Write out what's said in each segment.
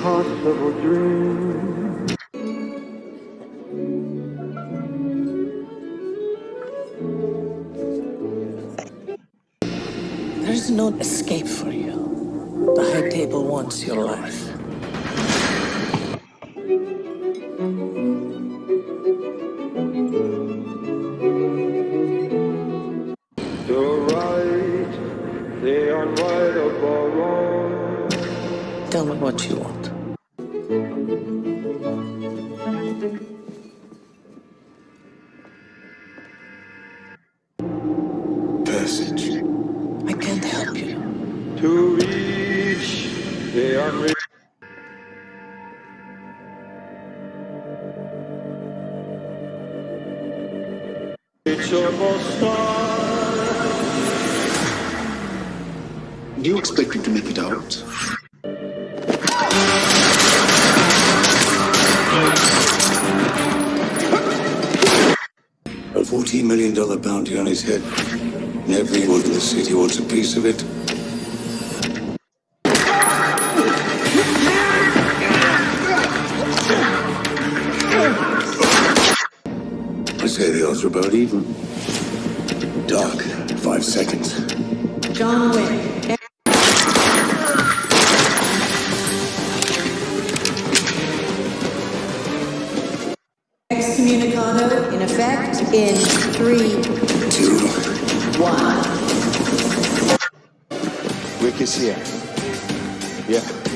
impossible dream. There's no escape for you. The High Table wants your life. The right, the unrightable wrong. Tell me what you want. The unreachable. star. Do you expect me to make it out? A $14 million bounty on his head. And everyone in the city wants a piece of it. About even. Doc, five seconds. John Wick. Excommunicado in effect in three, two, one. Wick is here. Yeah.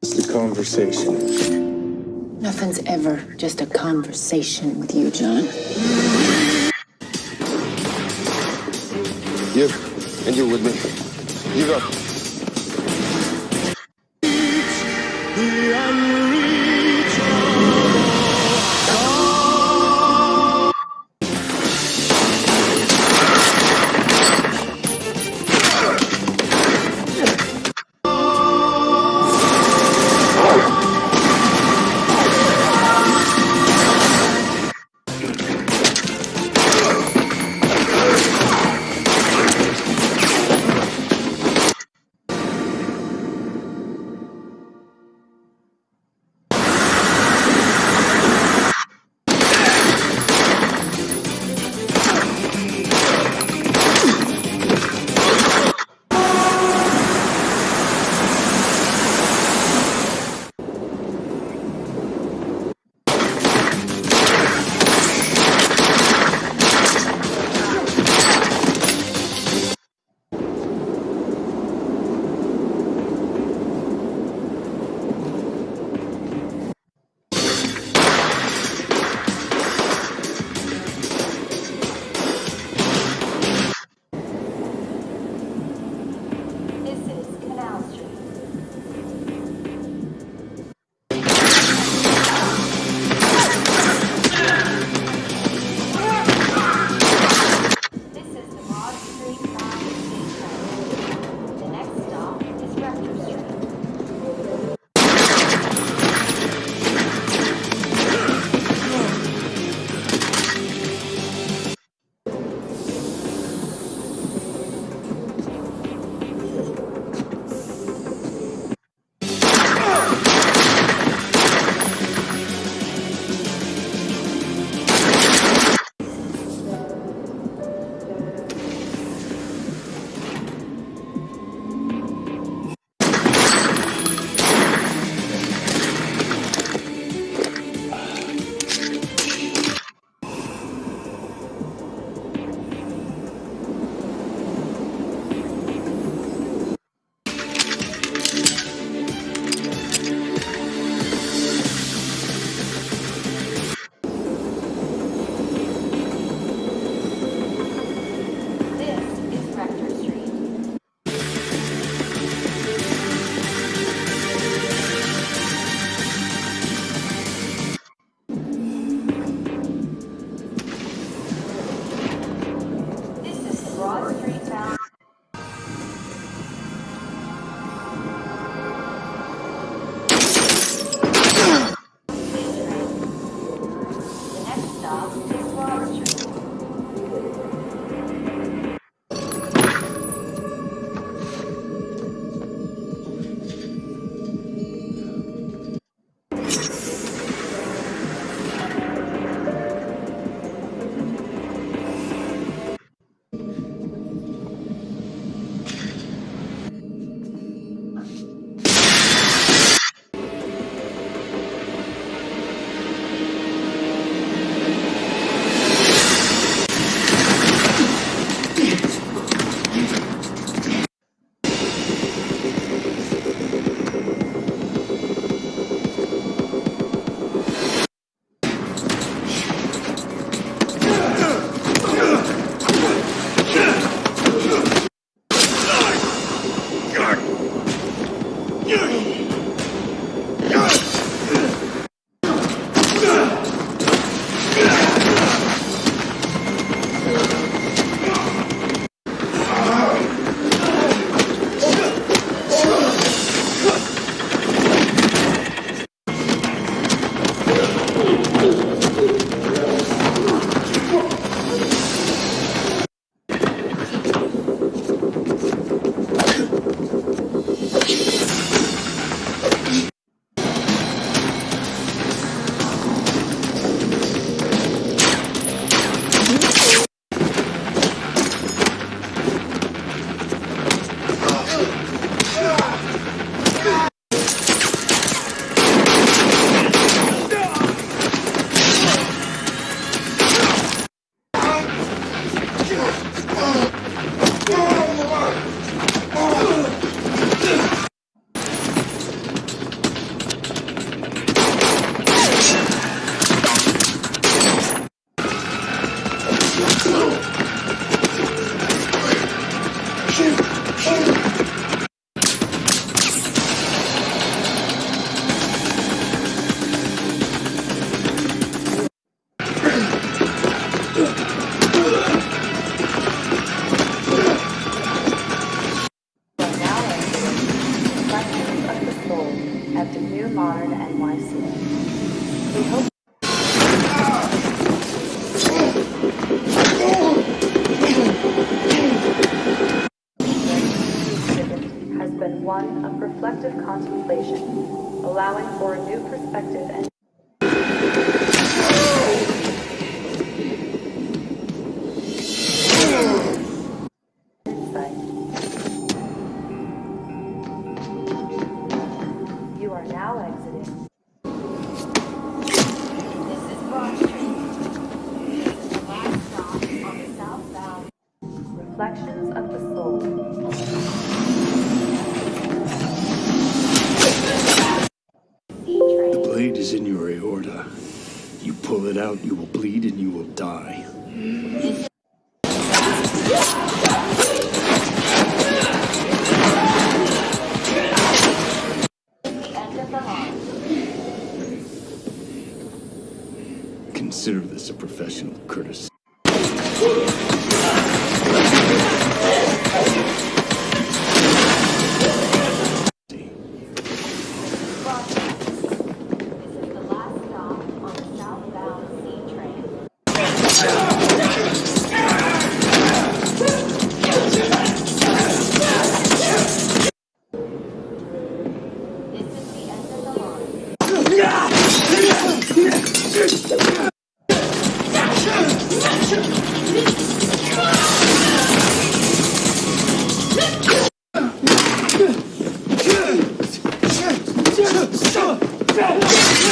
The conversation. Nothing's ever just a conversation with you, John. You. And you with me. You go. Of reflective contemplation, allowing for a new perspective and insight. You are now exiting. This is Broad last stop southbound. Reflections It out, you will bleed and you will die. Consider this a professional courtesy. 上 上